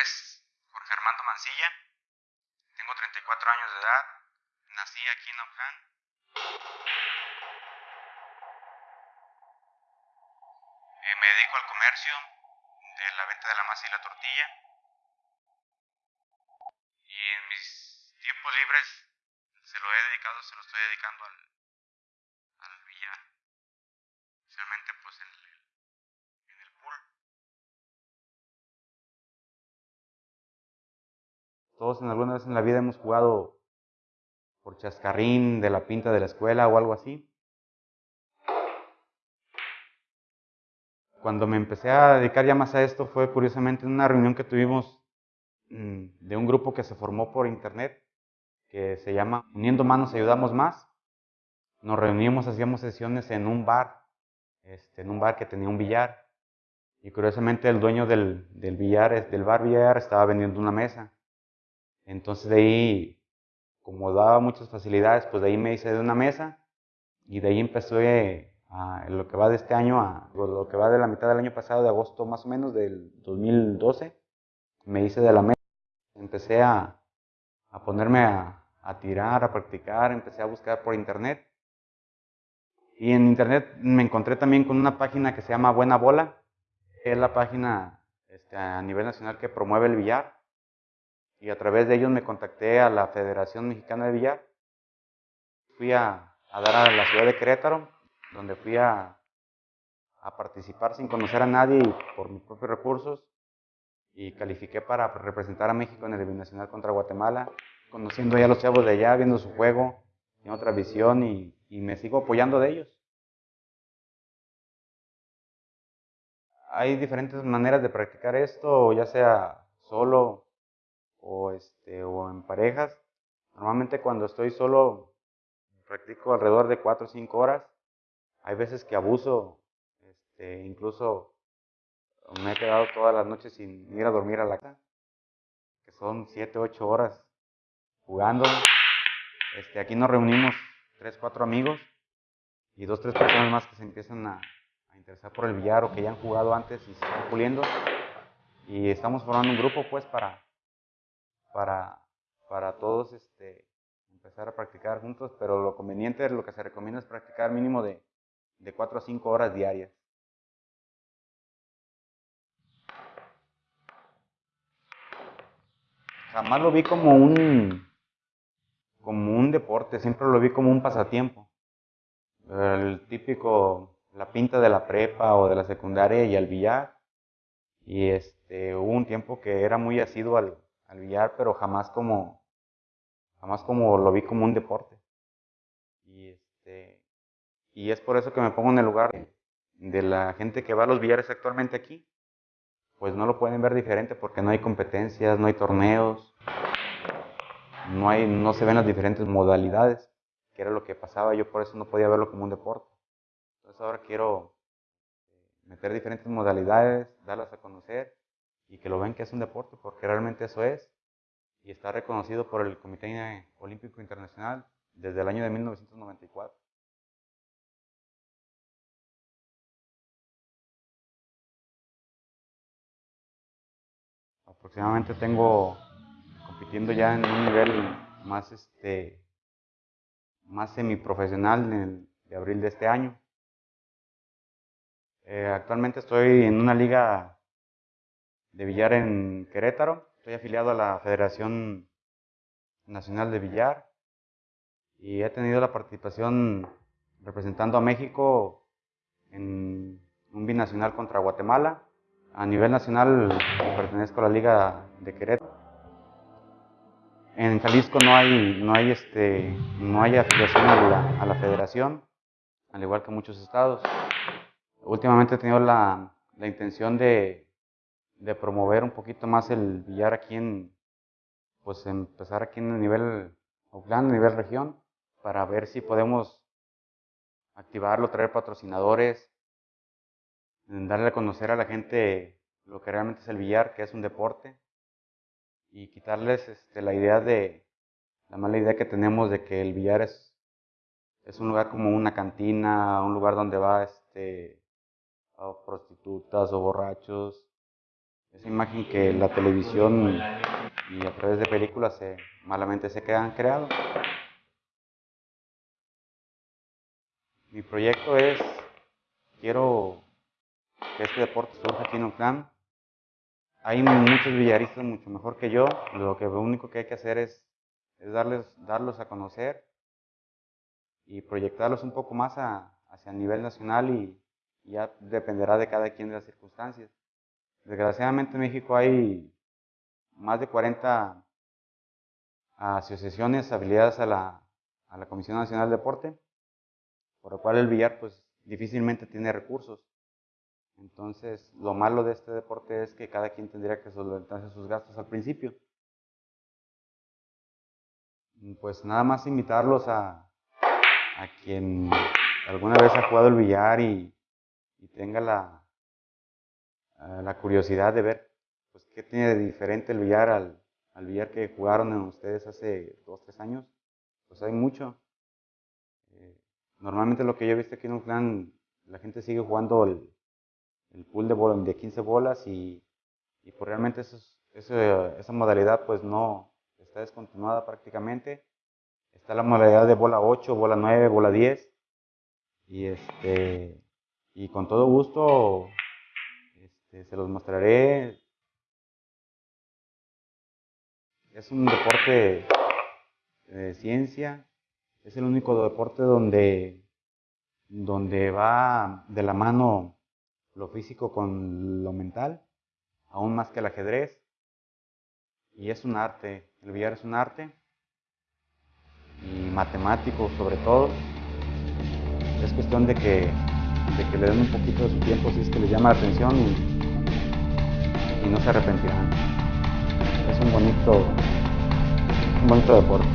es Jorge Armando Mancilla, tengo 34 años de edad, nací aquí en Oakland. Eh, me dedico al comercio de la venta de la masa y la tortilla. Y en mis tiempos libres se lo he dedicado, se lo estoy dedicando al, al billar. Especialmente pues el, Todos en alguna vez en la vida hemos jugado por chascarrín de la pinta de la escuela o algo así. Cuando me empecé a dedicar ya más a esto fue curiosamente en una reunión que tuvimos mm, de un grupo que se formó por internet, que se llama Uniendo Manos Ayudamos Más. Nos reunimos, hacíamos sesiones en un bar, este, en un bar que tenía un billar. Y curiosamente el dueño del, del billar, del bar billar, estaba vendiendo una mesa. Entonces de ahí, como daba muchas facilidades, pues de ahí me hice de una mesa y de ahí empecé a, lo que va de este año, a lo que va de la mitad del año pasado, de agosto más o menos del 2012, me hice de la mesa. Empecé a, a ponerme a, a tirar, a practicar, empecé a buscar por internet. Y en internet me encontré también con una página que se llama Buena Bola, que es la página este, a nivel nacional que promueve el billar y a través de ellos me contacté a la Federación Mexicana de Billar. Fui a, dar a la ciudad de Querétaro, donde fui a, participar sin conocer a nadie y por mis propios recursos y califiqué para representar a México en el Nacional contra Guatemala, conociendo ya a los chavos de allá, viendo su juego, en otra visión y, y me sigo apoyando de ellos. Hay diferentes maneras de practicar esto, ya sea solo o, este, o en parejas. Normalmente cuando estoy solo practico alrededor de 4 o 5 horas. Hay veces que abuso, este, incluso me he quedado todas las noches sin ir a dormir a la casa, que son 7 o 8 horas jugando. Este, aquí nos reunimos 3, 4 amigos y 2, 3 personas más que se empiezan a, a interesar por el billar o que ya han jugado antes y se están puliendo. Y estamos formando un grupo pues para para, para todos este, empezar a practicar juntos, pero lo conveniente, lo que se recomienda es practicar mínimo de, de 4 a 5 horas diarias. Jamás lo vi como un, como un deporte, siempre lo vi como un pasatiempo. El típico, la pinta de la prepa o de la secundaria y el billar. Y este, hubo un tiempo que era muy asiduo al, al billar, pero jamás como, jamás como lo vi como un deporte. Y, este, y es por eso que me pongo en el lugar de, la gente que va a los billares actualmente aquí. Pues no lo pueden ver diferente porque no hay competencias, no hay torneos, no, hay, no se ven las diferentes modalidades, que era lo que pasaba, yo por eso no podía verlo como un deporte. Entonces ahora quiero meter diferentes modalidades, darlas a conocer y que lo ven que es un deporte, porque realmente eso es, y está reconocido por el Comité Olímpico Internacional desde el año de 1994. Aproximadamente tengo compitiendo ya en un nivel más este más semiprofesional en el de abril de este año. Eh, actualmente estoy en una liga de billar en Querétaro. Estoy afiliado a la Federación Nacional de Billar y he tenido la participación representando a México en un binacional contra Guatemala. A nivel nacional pertenezco a la Liga de Querétaro. En Jalisco no hay, no hay, este, no hay afiliación a la, a la federación, al igual que muchos estados. Últimamente he tenido la, la intención de de promover un poquito más el billar aquí en, pues empezar aquí en el nivel Oakland, nivel región, para ver si podemos activarlo, traer patrocinadores, darle a conocer a la gente lo que realmente es el billar, que es un deporte, y quitarles este, la idea de, la mala idea que tenemos de que el billar es, es un lugar como una cantina, un lugar donde va este, a prostitutas o borrachos, esa imagen que la televisión y a través de películas se, malamente se quedan creado. Mi proyecto es, quiero que este deporte surja aquí en Oakland. Hay muchos villaristas mucho mejor que yo, lo, que, lo único que hay que hacer es darles, darlos a conocer y proyectarlos un poco más hacia el nivel nacional y, ya dependerá de cada quien de las circunstancias. Desgraciadamente en México hay más de 40 asociaciones afiliadas a la, Comisión Nacional de Deporte, por lo cual el billar pues difícilmente tiene recursos. Entonces, lo malo de este deporte es que cada quien tendría que solventarse sus gastos al principio. Pues nada más invitarlos a, quien alguna vez ha jugado el billar y tenga la, la curiosidad de ver pues, qué tiene de diferente el billar al, al billar que jugaron en ustedes hace dos, tres años, pues hay mucho. Eh, normalmente lo que yo he visto aquí en un clan, la gente sigue jugando el, el pool de, de 15 bolas y, y pues realmente eso, esa modalidad pues no está descontinuada prácticamente. Está la modalidad de bola 8, bola 9, bola 10 y este y con todo gusto se los mostraré. Es un deporte de ciencia, es el único deporte donde, donde va de la mano lo físico con lo mental, aún más que el ajedrez. Y es un arte, el billar es un arte, y matemático sobre todo. Es cuestión de que de que le den un poquito de su tiempo si es que les llama la atención y, y no se arrepentirán. Es un bonito, un bonito deporte.